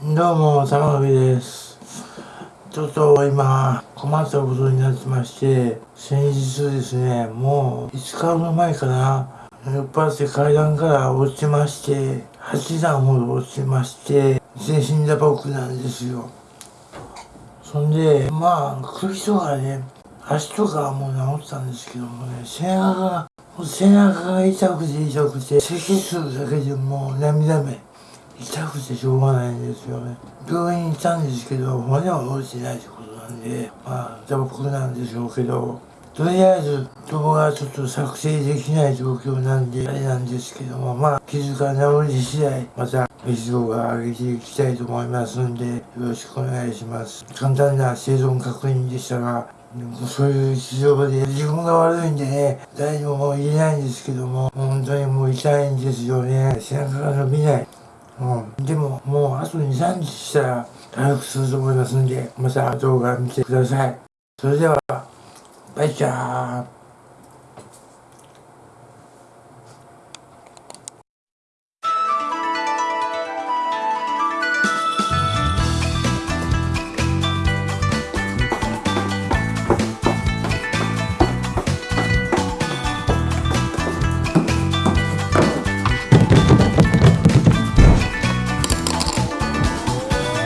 どうも、玉木です。ちょっと今、困ったことになってまして、先日ですね、もう5日ほど前かな、酔っ払って階段から落ちまして、8段ほど落ちまして、全身打撲なんですよ。そんで、まあ、首とかね、足とかはもう治ったんですけどもね、背中が、背中が痛くて痛くて、咳するだけでもう涙目。痛くてしょうがないんですよね。病院に行ったんですけど、骨は折れてないってことなんで、まあ、打撲なんでしょうけど、とりあえず動画ちょっと作成できない状況なんで、あれなんですけども、まあ、傷が治り次第、また別動画上げていきたいと思いますんで、よろしくお願いします。簡単な生存確認でしたが、そういう事情で自分が悪いんでね、誰にも言えないんですけども、本当にもう痛いんですよね。背中が伸びない。うん、でも、もうあと2、3日したら回復すると思いますんで、また動画見てください。それでは、バイチャー